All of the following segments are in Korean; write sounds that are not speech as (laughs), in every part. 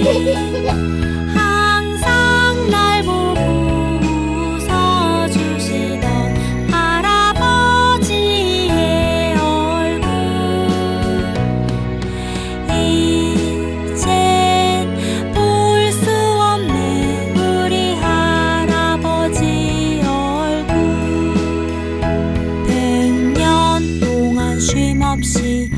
(laughs) 항상 날 보고 웃어주시던 할아버지의 얼굴. 이젠 볼 수 없는 우리 할아버지 얼굴. 백년 동안 쉼없이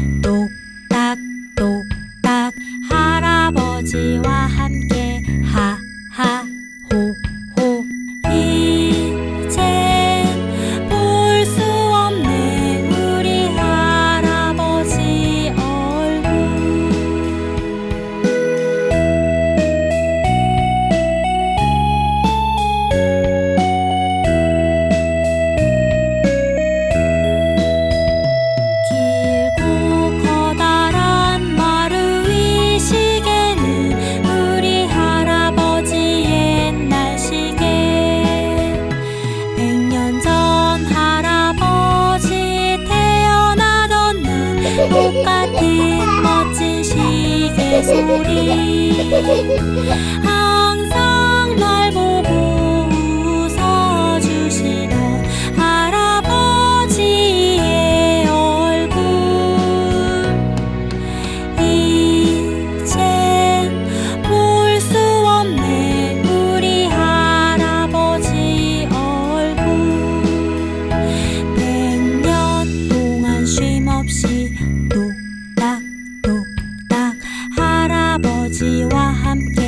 Aku (laughs) 지와 함께